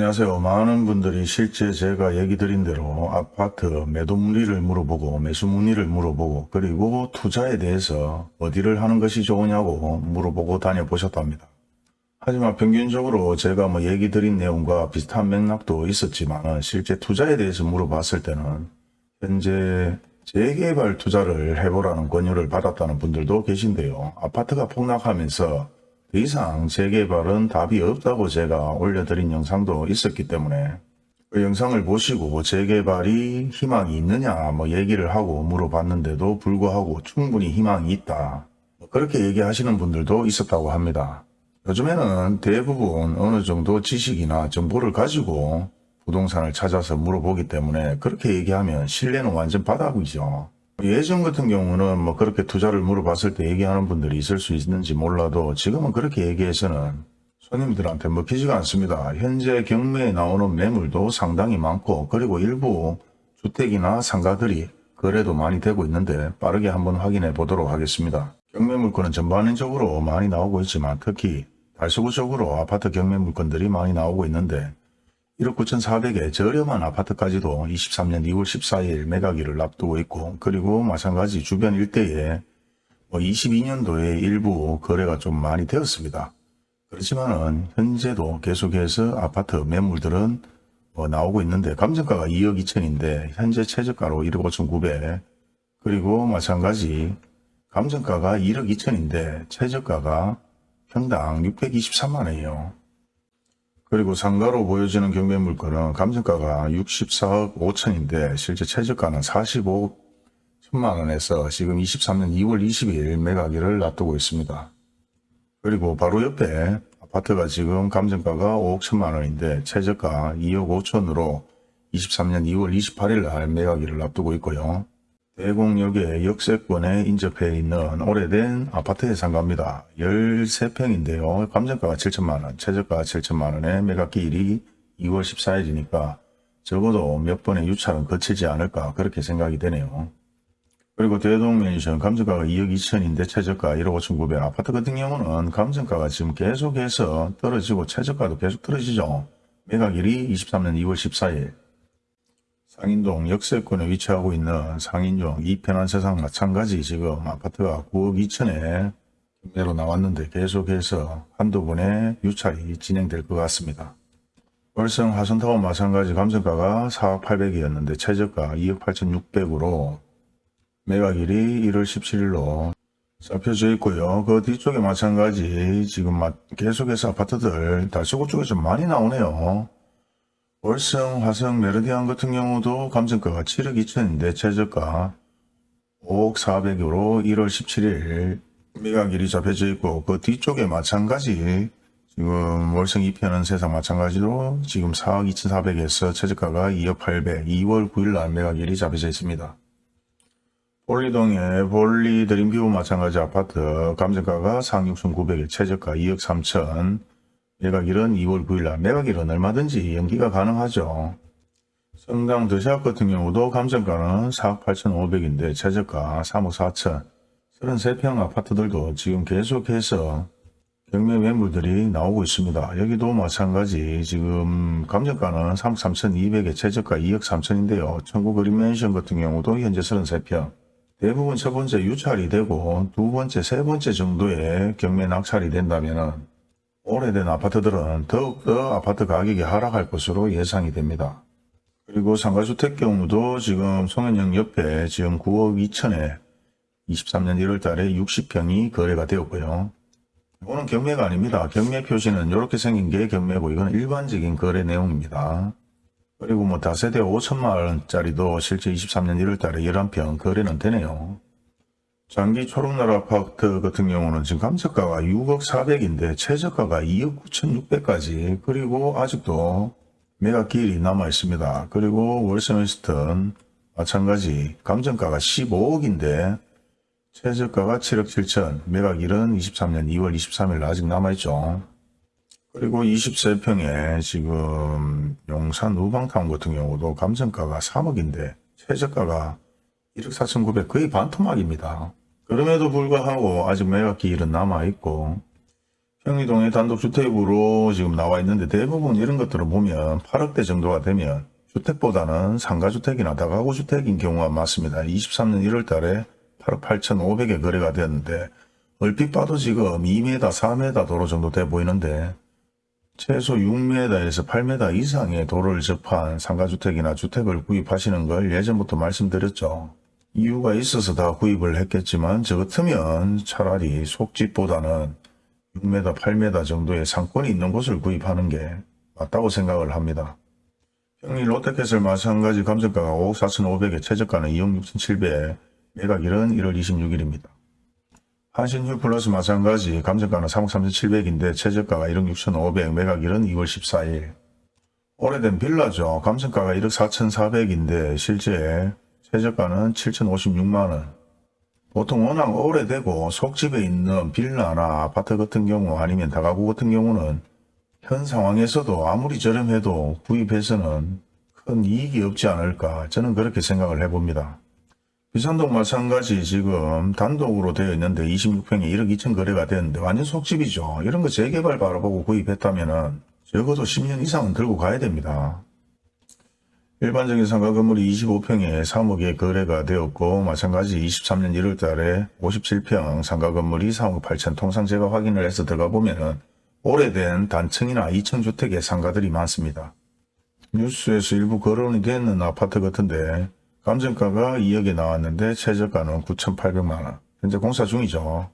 안녕하세요. 많은 분들이 실제 제가 얘기 드린 대로 아파트 매도 문의를 물어보고 매수 문의를 물어보고 그리고 투자에 대해서 어디를 하는 것이 좋으냐고 물어보고 다녀보셨답니다. 하지만 평균적으로 제가 뭐 얘기 드린 내용과 비슷한 맥락도 있었지만 실제 투자에 대해서 물어봤을 때는 현재 재개발 투자를 해보라는 권유를 받았다는 분들도 계신데요. 아파트가 폭락하면서 더 이상 재개발은 답이 없다고 제가 올려드린 영상도 있었기 때문에 그 영상을 보시고 재개발이 희망이 있느냐 뭐 얘기를 하고 물어봤는데도 불구하고 충분히 희망이 있다. 뭐 그렇게 얘기하시는 분들도 있었다고 합니다. 요즘에는 대부분 어느 정도 지식이나 정보를 가지고 부동산을 찾아서 물어보기 때문에 그렇게 얘기하면 신뢰는 완전 바닥이죠. 예전 같은 경우는 뭐 그렇게 투자를 물어봤을 때 얘기하는 분들이 있을 수 있는지 몰라도 지금은 그렇게 얘기해서는 손님들한테 먹히지가 않습니다. 현재 경매에 나오는 매물도 상당히 많고 그리고 일부 주택이나 상가들이 거래도 많이 되고 있는데 빠르게 한번 확인해 보도록 하겠습니다. 경매 물건은 전반적으로 많이 나오고 있지만 특히 달서구적으로 아파트 경매 물건들이 많이 나오고 있는데 1억 9,400에 저렴한 아파트까지도 23년 2월 14일 매각일을 앞두고 있고 그리고 마찬가지 주변 일대에 뭐 22년도에 일부 거래가 좀 많이 되었습니다. 그렇지만 은 현재도 계속해서 아파트 매물들은 뭐 나오고 있는데 감정가가 2억 2천인데 현재 최저가로 1억 5천9백 그리고 마찬가지 감정가가 1억 2천인데 최저가가 평당 623만원이에요. 그리고 상가로 보여지는 경매 물건은 감정가가 64억 5천인데 실제 최저가는 45억 1천만 원에서 지금 23년 2월 20일 매각일을 놔두고 있습니다. 그리고 바로 옆에 아파트가 지금 감정가가 5억 1천만 원인데 최저가 2억 5천으로 23년 2월 28일 날 매각일을 앞두고 있고요. 대공역의 역세권에 인접해 있는 오래된 아파트의 상가입니다. 13평인데요. 감정가가 7천만원, 최저가 7천만원에 매각기일이 2월 14일이니까 적어도 몇 번의 유찰은 거치지 않을까 그렇게 생각이 되네요. 그리고 대동맨션 감정가가 2억 2천인데 최저가 1억 5천 9백 아파트 같은 경우는 감정가가 지금 계속해서 떨어지고 최저가도 계속 떨어지죠. 매각일이 23년 2월 14일 상인동 역세권에 위치하고 있는 상인용 이편한 세상 마찬가지 지금 아파트가 9억 2천에 경매로 나왔는데 계속해서 한두 번의 유찰이 진행될 것 같습니다. 월성 화성타워 마찬가지 감정가가 4억 8백이었는데 최저가 2억 8천 6백으로 매각일이 1월 17일로 잡혀져 있고요. 그 뒤쪽에 마찬가지 지금 계속해서 아파트들 달서구 쪽에서 많이 나오네요. 월성, 화성, 메르디안 같은 경우도 감정가가 7억 2천인데 최저가 5억 4백으로 1월 17일 매각일이 잡혀져 있고 그 뒤쪽에 마찬가지 지금 월성 2편은 세상 마찬가지로 지금 4억 2천4백에서 최저가가 2억 8백 2월 9일 날 매각일이 잡혀져 있습니다. 볼리동의 볼리 드림뷰 마찬가지 아파트 감정가가 4억 6천 9백에 최저가 2억 3천 매각일은 2월 9일날 매각일은 얼마든지 연기가 가능하죠. 성당 더샵 같은 경우도 감정가는 4억 8천5백인데 최저가 3억 4천 33평 아파트들도 지금 계속해서 경매 매물들이 나오고 있습니다. 여기도 마찬가지 지금 감정가는 3억 3천2백에 최저가 2억 3천인데요. 천국 그린맨션 같은 경우도 현재 33평 대부분 첫 번째 유찰이 되고 두 번째, 세 번째 정도의 경매 낙찰이 된다면 오래된 아파트들은 더욱더 아파트 가격이 하락할 것으로 예상이 됩니다. 그리고 상가주택 경우도 지금 송현역 옆에 지금 9억 2천에 23년 1월 달에 60평이 거래가 되었고요. 이거는 경매가 아닙니다. 경매 표시는 이렇게 생긴 게 경매고 이건 일반적인 거래 내용입니다. 그리고 뭐 다세대 5천만 원짜리도 실제 23년 1월 달에 11평 거래는 되네요. 장기 초록나라 아파트 같은 경우는 지금 감정가가 6억 4백인데 최저가가 2억 9천6백까지 그리고 아직도 매각 기일이 남아 있습니다. 그리고 월세웨스턴 마찬가지 감정가가 15억인데 최저가가 7억 7천 매각일은 23년 2월 23일 아직 남아있죠. 그리고 23평에 지금 용산 우방타운 같은 경우도 감정가가 3억인데 최저가가 1억 4천9백 거의 반토막입니다. 그럼에도 불구하고 아직 매각 기일은 남아있고 평리동의 단독주택으로 지금 나와 있는데 대부분 이런 것들을 보면 8억대 정도가 되면 주택보다는 상가주택이나 다가구주택인 경우가 많습니다. 23년 1월 달에 8억 8,500에 거래가 되었는데 얼핏 봐도 지금 2m, 4m 도로 정도 돼 보이는데 최소 6m에서 8m 이상의 도로를 접한 상가주택이나 주택을 구입하시는 걸 예전부터 말씀드렸죠. 이유가 있어서 다 구입을 했겠지만 저 같으면 차라리 속집보다는 6m, 8m 정도의 상권이 있는 곳을 구입하는 게 맞다고 생각을 합니다. 평리 롯데캐슬 마찬가지 감정가가 5억 4,500에 최저가는 2억 6,700에 매각일은 1월 26일입니다. 한신휴 플러스 마찬가지 감정가는 3억 3,700인데 최저가가 1억 6,500 매각일은 2월 14일. 오래된 빌라죠. 감정가가 1억 4,400인데 실제 최저가는 7,056만원. 보통 워낙 오래되고 속집에 있는 빌라나 아파트 같은 경우 아니면 다가구 같은 경우는 현 상황에서도 아무리 저렴해도 구입해서는 큰 이익이 없지 않을까 저는 그렇게 생각을 해봅니다. 비산동 마찬가지 지금 단독으로 되어 있는데 26평에 1억 2천 거래가 되었는데 완전 속집이죠. 이런 거 재개발 바라보고 구입했다면 은 적어도 10년 이상은 들고 가야 됩니다. 일반적인 상가 건물이 25평에 3억에 거래가 되었고 마찬가지 23년 1월 달에 57평 상가 건물이 3억 8천 통상 제가 확인을 해서 들어가 보면은 오래된 단층이나 2층 주택의 상가들이 많습니다. 뉴스에서 일부 거론이 되는 아파트 같은데 감정가가 2억에 나왔는데 최저가는 9,800만원. 현재 공사 중이죠.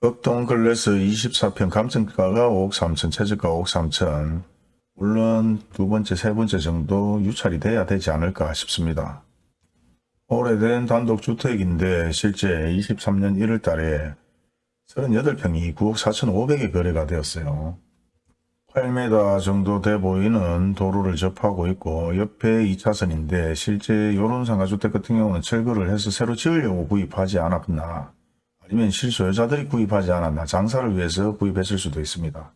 극동 글래스 24평 감정가가 5억 3천, 최저가 5억 3천. 물론 두 번째, 세 번째 정도 유찰이 돼야 되지 않을까 싶습니다. 오래된 단독주택인데 실제 23년 1월 달에 38평이 9억 4,500에 거래가 되었어요. 8m 정도 돼 보이는 도로를 접하고 있고 옆에 2차선인데 실제 요런 상가주택 같은 경우는 철거를 해서 새로 지으려고 구입하지 않았나 아니면 실소유자들이 구입하지 않았나 장사를 위해서 구입했을 수도 있습니다.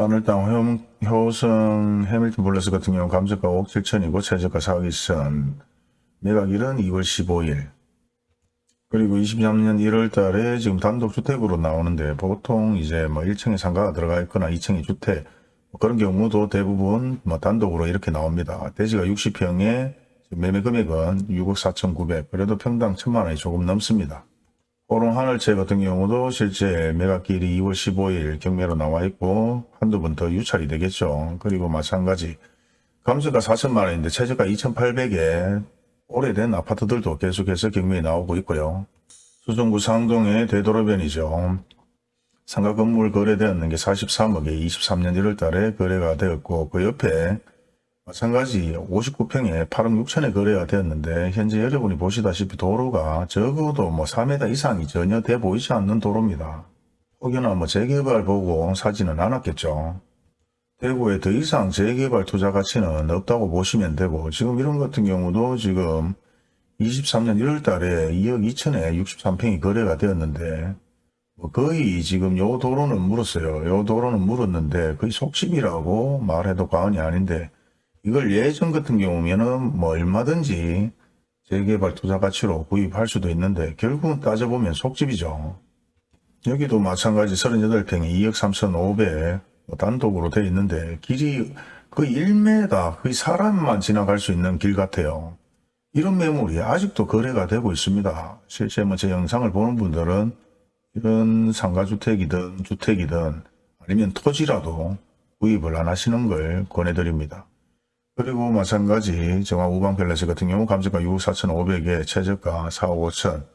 마늘땅 효성 해밀턴 블레스 같은 경우 감정가 5억 7천이고 최저가 4억 2천 매각일은 2월 15일 그리고 23년 1월 달에 지금 단독주택으로 나오는데 보통 이제 뭐 1층에 상가가 들어가 있거나 2층에 주택 뭐 그런 경우도 대부분 뭐 단독으로 이렇게 나옵니다. 대지가 60평에 매매 금액은 6억 4천9백 그래도 평당 1천만 원이 조금 넘습니다. 호롱 하늘채 같은 경우도 실제 매각길이 2월 15일 경매로 나와 있고 한두 번 더 유찰이 되겠죠. 그리고 마찬가지 감수가 4천만 원인데 최저가 2,800에 오래된 아파트들도 계속해서 경매에 나오고 있고요. 수성구 상동의 되도로변이죠. 상가 건물 거래되었는 게 43억에 23년 1월 달에 거래가 되었고 그 옆에 마찬가지 59평에 8억 6천에 거래가 되었는데 현재 여러분이 보시다시피 도로가 적어도 뭐 4m 이상이 전혀 돼 보이지 않는 도로입니다. 혹여나 뭐 재개발 보고 사지는 않았겠죠. 대구에 더 이상 재개발 투자 가치는 없다고 보시면 되고 지금 이런 같은 경우도 지금 23년 1월 달에 2억 2천에 63평이 거래가 되었는데 뭐 거의 지금 요 도로는 물었어요. 요 도로는 물었는데 거의 속심이라고 말해도 과언이 아닌데 이걸 예전 같은 경우면은 뭐 얼마든지 재개발 투자 가치로 구입할 수도 있는데 결국은 따져보면 속집이죠. 여기도 마찬가지 38평에 2억 3천5백 뭐 단독으로 되어 있는데 길이 거의 1m 거의 사람만 지나갈 수 있는 길 같아요. 이런 매물이 아직도 거래가 되고 있습니다. 실제 뭐 제 영상을 보는 분들은 이런 상가주택이든 주택이든 아니면 토지라도 구입을 안 하시는 걸 권해드립니다. 그리고 마찬가지 정화 우방펠레스 같은 경우 감정가 6억 4천5백에 최저가 4억 5천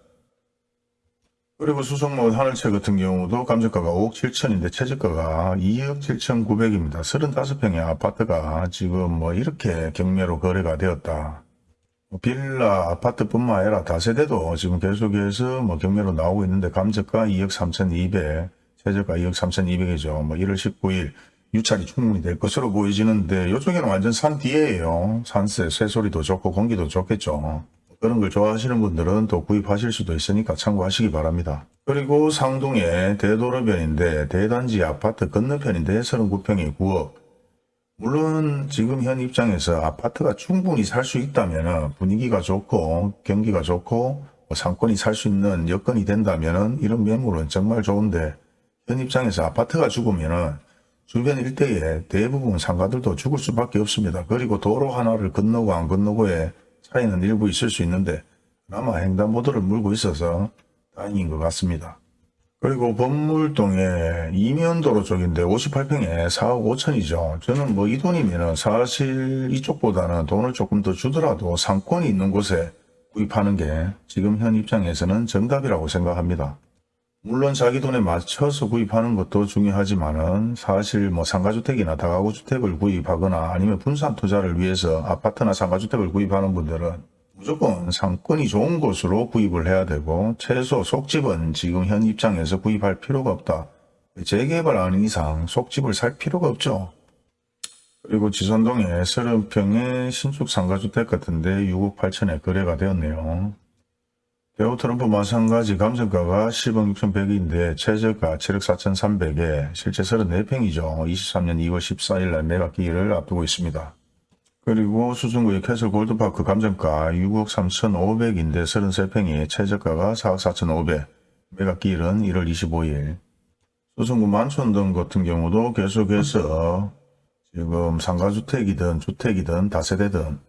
그리고 수성로 하늘채 같은 경우도 감정가가 5억 7천인데 최저가가 2억 7천 9백입니다. 35평의 아파트가 지금 뭐 이렇게 경매로 거래가 되었다. 뭐 빌라 아파트뿐만 아니라 다세대도 지금 계속해서 뭐 경매로 나오고 있는데 감정가 2억 3천 2백 최저가 2억 3천 2백이죠. 뭐 1월 19일 유찰이 충분히 될 것으로 보여지는데 이쪽에는 완전 산 뒤에예요. 산세, 새소리도 좋고 공기도 좋겠죠. 그런 걸 좋아하시는 분들은 또 구입하실 수도 있으니까 참고하시기 바랍니다. 그리고 상동의 대도로변인데 대단지 아파트 건너편인데 39평에 9억. 물론 지금 현 입장에서 아파트가 충분히 살 수 있다면 분위기가 좋고 경기가 좋고 뭐 상권이 살 수 있는 여건이 된다면 이런 매물은 정말 좋은데 현 입장에서 아파트가 죽으면은 주변 일대에 대부분 상가들도 죽을 수밖에 없습니다. 그리고 도로 하나를 건너고 안 건너고의 차이는 일부 있을 수 있는데 아마 횡단보도를 물고 있어서 다행인 것 같습니다. 그리고 범물동에 이면도로 쪽인데 58평에 4억 5천이죠. 저는 뭐 이 돈이면은 사실 이쪽보다는 돈을 조금 더 주더라도 상권이 있는 곳에 구입하는 게 지금 현 입장에서는 정답이라고 생각합니다. 물론 자기 돈에 맞춰서 구입하는 것도 중요하지만은 사실 뭐 상가주택이나 다가구주택을 구입하거나 아니면 분산 투자를 위해서 아파트나 상가주택을 구입하는 분들은 무조건 상권이 좋은 곳으로 구입을 해야 되고 최소 속집은 지금 현 입장에서 구입할 필요가 없다. 재개발 아닌 이상 속집을 살 필요가 없죠. 그리고 지선동에 30평의 신축 상가주택 같은데 6억 8천에 거래가 되었네요. 대우 트럼프 마찬가지 감정가가 10억 6,100인데 최저가 7억 4,300에 실제 34평이죠. 23년 2월 14일 날 매각 기일을 앞두고 있습니다. 그리고 수성구의 캐슬 골드파크 감정가 6억 3,500인데 33평이 최저가가 4억 4,500, 매각 기일은 1월 25일. 수성구 만촌동 같은 경우도 계속해서 지금 상가주택이든 주택이든 다세대든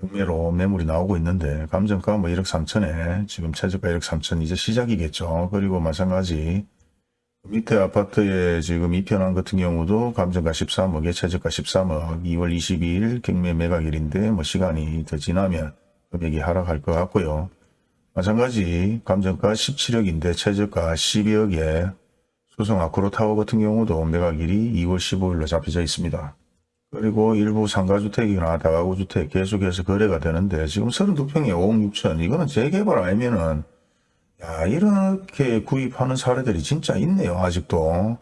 경매로 매물이 나오고 있는데 감정가 뭐 1억 3천에 지금 최저가 1억 3천 이제 시작이겠죠. 그리고 마찬가지 밑에 아파트에 지금 이편한 같은 경우도 감정가 13억에 최저가 13억 2월 22일 경매 매각일인데 뭐 시간이 더 지나면 금액이 하락할 것 같고요. 마찬가지 감정가 17억인데 최저가 12억에 수성 아크로타워 같은 경우도 매각일이 2월 15일로 잡혀져 있습니다. 그리고 일부 상가주택이나 다가구주택 계속해서 거래가 되는데 지금 32평에 5억 6천 이거는 재개발 아니면은 야 이렇게 구입하는 사례들이 진짜 있네요 아직도.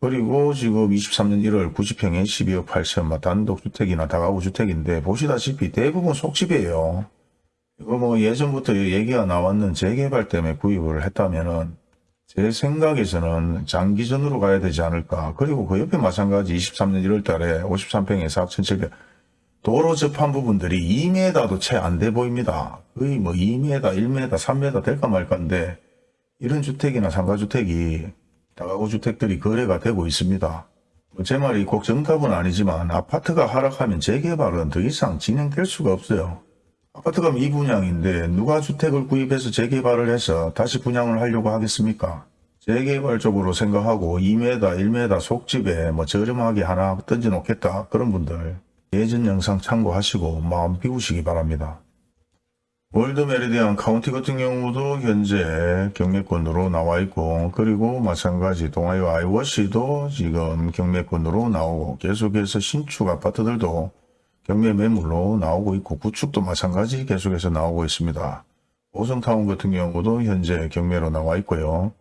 그리고 지금 23년 1월 90평에 12억 8천 막 단독주택이나 다가구주택인데 보시다시피 대부분 속집이에요. 이거 뭐 예전부터 얘기가 나왔는 재개발 때문에 구입을 했다면은 제 생각에서는 장기전으로 가야 되지 않을까. 그리고 그 옆에 마찬가지 23년 1월 달에 53평에 4,700 도로 접한 부분들이 2m도 채 안 돼 보입니다. 거의 뭐 2m, 1m, 3m 될까 말까인데 이런 주택이나 상가주택이 다가구 주택들이 거래가 되고 있습니다. 뭐제 말이 꼭 정답은 아니지만 아파트가 하락하면 재개발은 더 이상 진행될 수가 없어요. 아파트가 미분양인데 누가 주택을 구입해서 재개발을 해서 다시 분양을 하려고 하겠습니까? 재개발 쪽으로 생각하고 2m, 1m 속집에 뭐 저렴하게 하나 던져 놓겠다 그런 분들 예전 영상 참고하시고 마음 비우시기 바랍니다. 월드 메리디안 카운티 같은 경우도 현재 경매건으로 나와 있고 그리고 마찬가지 동아이오 아이위시도 지금 경매건으로 나오고 계속해서 신축 아파트들도 경매 매물로 나오고 있고 구축도 마찬가지 계속해서 나오고 있습니다. 오성타운 같은 경우도 현재 경매로 나와 있고요.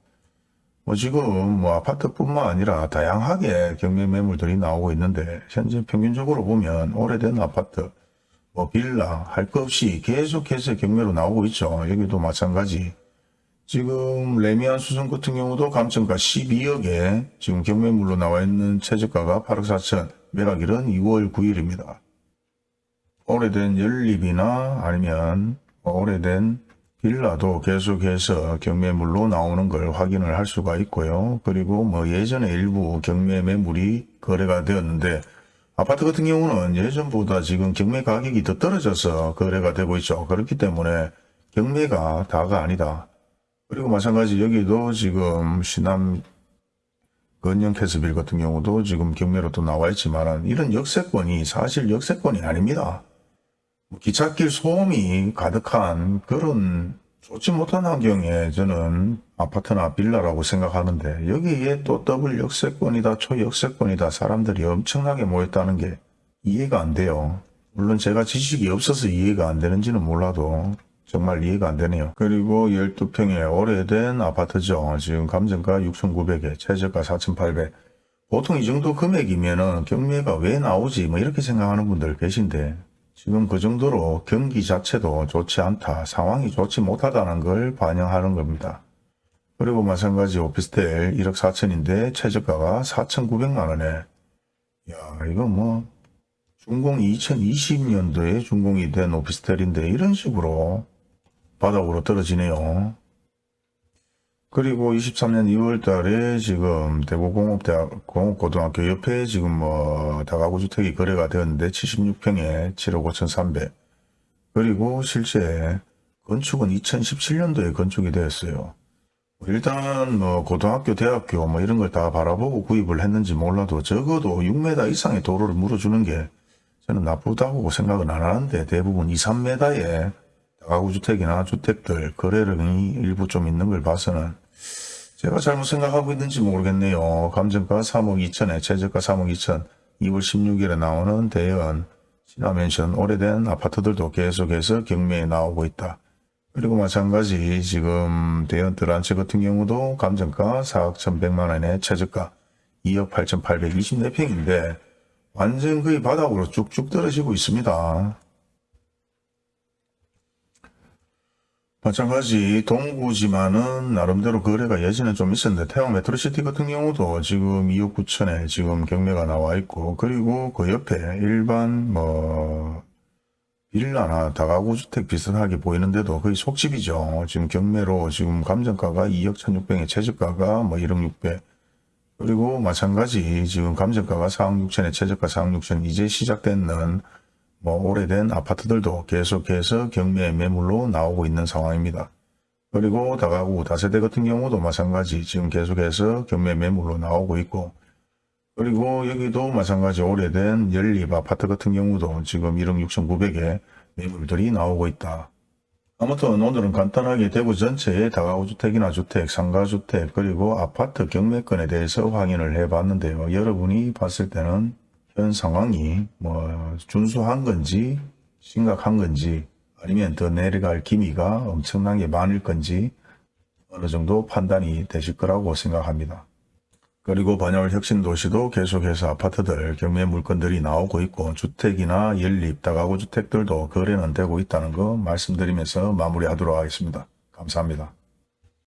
뭐 지금 뭐 아파트뿐만 아니라 다양하게 경매 매물들이 나오고 있는데 현재 평균적으로 보면 오래된 아파트 뭐 빌라 할 것 없이 계속해서 경매로 나오고 있죠. 여기도 마찬가지. 지금 레미안 수성 같은 경우도 감정가 12억에 지금 경매물로 나와 있는 최저가가 8억 4천 매각일은 2월 9일입니다. 오래된 연립이나 아니면 뭐 오래된 빌라도 계속해서 경매물로 나오는 걸 확인을 할 수가 있고요. 그리고 뭐 예전에 일부 경매 매물이 거래가 되었는데 아파트 같은 경우는 예전보다 지금 경매 가격이 더 떨어져서 거래가 되고 있죠. 그렇기 때문에 경매가 다가 아니다. 그리고 마찬가지 여기도 지금 시남 건영 캐스빌 같은 경우도 지금 경매로 또 나와 있지만 이런 역세권이 사실 역세권이 아닙니다. 뭐 기찻길 소음이 가득한 그런 좋지 못한 환경에 저는 아파트나 빌라라고 생각하는데 여기에 또 더블 역세권이다 초역세권이다 사람들이 엄청나게 모였다는 게 이해가 안 돼요. 물론 제가 지식이 없어서 이해가 안 되는지는 몰라도 정말 이해가 안 되네요. 그리고 12평의 오래된 아파트죠. 지금 감정가 6,900에 최저가 4,800. 보통 이 정도 금액이면 은 경매가 왜 나오지 뭐 이렇게 생각하는 분들 계신데 지금 그 정도로 경기 자체도 좋지 않다. 상황이 좋지 못하다는 걸 반영하는 겁니다. 그리고 마찬가지 오피스텔 1억 4천인데 최저가가 4,900만 원에 야 이거 뭐 준공 2020년도에 준공이 된 오피스텔인데 이런 식으로 바닥으로 떨어지네요. 그리고 23년 2월 달에 지금 대구공업대학 공업고등학교 옆에 지금 뭐 다가구 주택이 거래가 되었는데 76평에 7억 5,300. 그리고 실제 건축은 2017년도에 건축이 되었어요. 일단 뭐 고등학교, 대학교 뭐 이런 걸 다 바라보고 구입을 했는지 몰라도 적어도 6m 이상의 도로를 물어주는 게 저는 나쁘다고 생각은 안 하는데 대부분 2, 3m의 다 가구 주택이나 주택들 거래량이 일부 좀 있는 걸 봐서는 제가 잘못 생각하고 있는지 모르겠네요. 감정가 3억 2천에 최저가 3억 2천 2월 16일에 나오는 대연 신화맨션 오래된 아파트들도 계속해서 경매에 나오고 있다. 그리고 마찬가지 지금 대연 드란츠 같은 경우도 감정가 4억 1,100만 원에 최저가 2억 8,824평인데 완전 거의 바닥으로 쭉쭉 떨어지고 있습니다. 마찬가지 동구지만은 나름대로 거래가 예전에 좀 있었는데 태왕 메트로시티 같은 경우도 지금 2억 9천에 지금 경매가 나와 있고 그리고 그 옆에 일반 뭐 빌라나 다가구 주택 비슷하게 보이는데도 거의 속집이죠. 지금 경매로 지금 감정가가 2억 1,600에 최저가가 뭐 1억 600 그리고 마찬가지 지금 감정가가 4억 6천에 최저가 4억 6천 이제 시작되는 뭐 오래된 아파트들도 계속해서 경매 매물로 나오고 있는 상황입니다. 그리고 다가구 다세대 같은 경우도 마찬가지 지금 계속해서 경매 매물로 나오고 있고 그리고 여기도 마찬가지 오래된 연립 아파트 같은 경우도 지금 1억 6,900에 매물들이 나오고 있다. 아무튼 오늘은 간단하게 대구 전체의 다가구 주택이나 주택, 상가주택 그리고 아파트 경매권에 대해서 확인을 해봤는데요. 여러분이 봤을 때는 현 상황이 뭐 준수한 건지 심각한 건지 아니면 더 내려갈 기미가 엄청나게 많을 건지 어느 정도 판단이 되실 거라고 생각합니다. 그리고 반야월 혁신도시도 계속해서 아파트들 경매 물건들이 나오고 있고 주택이나 연립 다가구 주택들도 거래는 되고 있다는 거 말씀드리면서 마무리하도록 하겠습니다. 감사합니다.